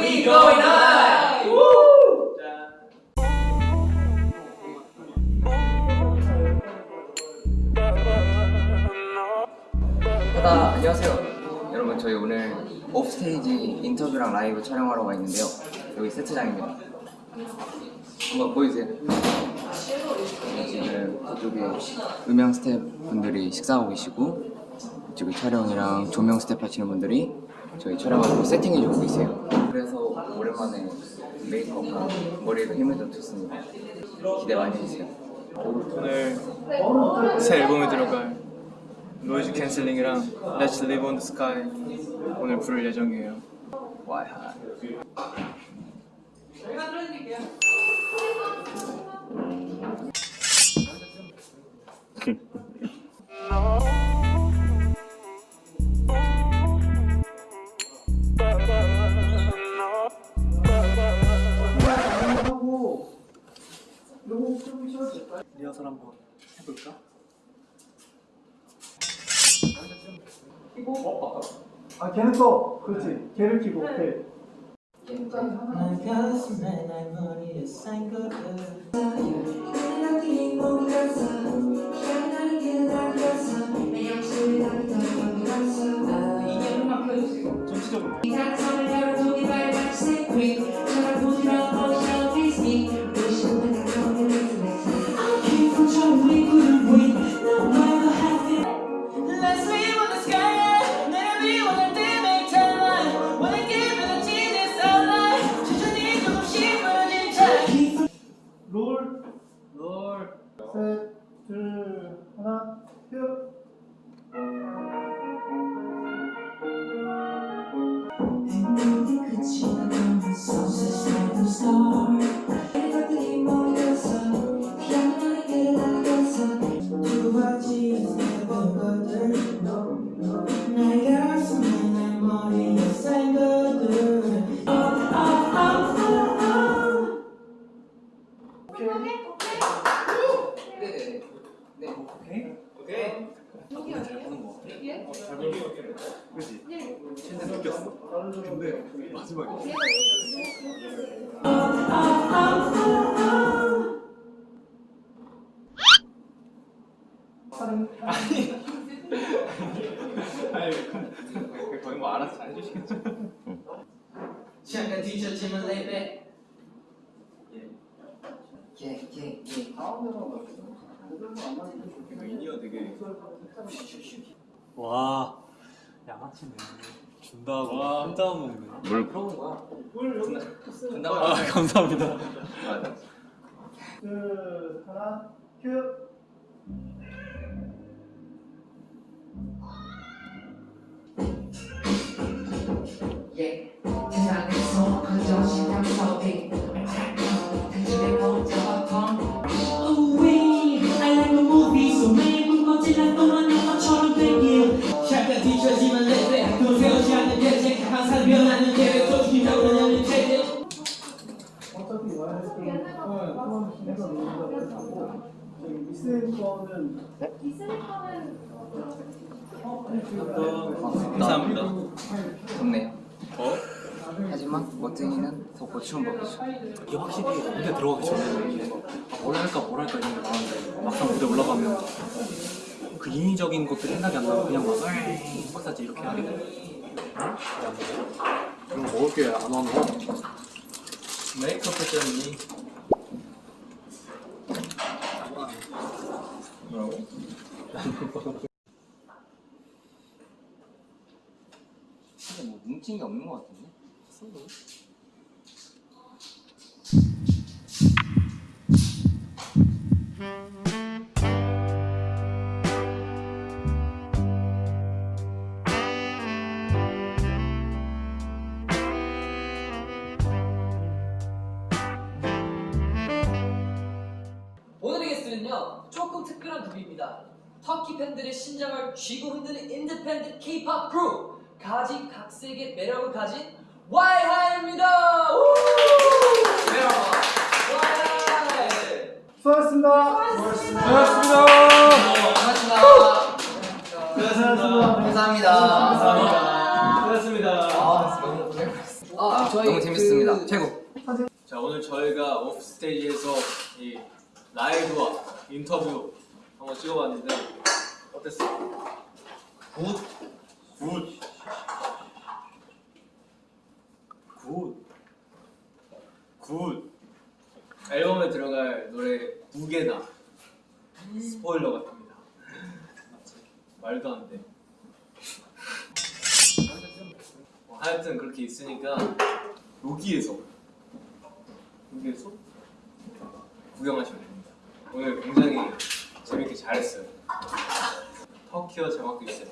We going high! 하다 안녕하세요. 여러분 저희 오늘 오프스테이지 인터뷰랑 라이브 촬영하러 와 있는데요. 여기 세트장입니다. 한번 보여주세요? 지금 이쪽에 음향 스태프분들이 식사하고 계시고 이쪽에 촬영이랑 조명 스태프 하시는 분들이 저희 촬영하고 세팅해주고 계세요 그래서 오랜만에 메이크업과 머리에도 힘을 좀 줬습니다 기대 많이 해주세요 오늘 새 앨범에 들어갈 noise canceling이랑 Let's Live on the Sky 오늘 부를 예정이에요. Y high. 리허설 한번 해볼까? 아 걔는 또 그렇지. 걔를 키고 오케이. Let's 아니 거의 뭐 알아서 잘 해주시겠죠? 잠깐 뒤처지면 레벨 예예예 인이어 되게 와 양아치네 준다고. 혼자 먹네. 물 풀어온 거야. 분당 아 감사합니다. 둘, 하나, 큐. 저기 미스인 거는 감사합니다. 좋네요. 어? 하지만 멋쟁이는 더 고추운 법이죠. 이게 확실히 무대 들어가기 전에는 아, 뭘 할까 뭘 할까 이런 게 많은데 막상 무대 올라가면 그 인위적인 것도 생각이 안 나고 그냥 막 마사지. 이렇게 하게 돼 그럼 먹을 게 안 와서 메이크업 했더니 뭐라고? 근데 뭐 뭉친 게 없는 것 같은데? 오늘의 게스트는요 조금 특별한 그룹입니다 터키 팬들의 심장을 쥐고 흔드는 independent K-pop 그룹 가지각색의 매력을 가진! 와이하이 수고하셨습니다. 고맙습니다 수고하셨습니다. 감사합니다 고맙습니다. 아 너무 고생하셨어 아 저희 너무 재밌습니다. 그- 최고. 자 오늘 저희가 off stage에서 이 라이브와 인터뷰 한번 찍어봤는데 어땠어요? Good. Good. Good. Good. 앨범에 들어갈 노래 두 개나 스포일러 같습니다. 말도 안 돼. 어, 하여튼 그렇게 있으니까 여기에서 여기에서 구경하시면 됩니다. 오늘 굉장히 재밌게 잘했어요. 터키어 자막도 있어요.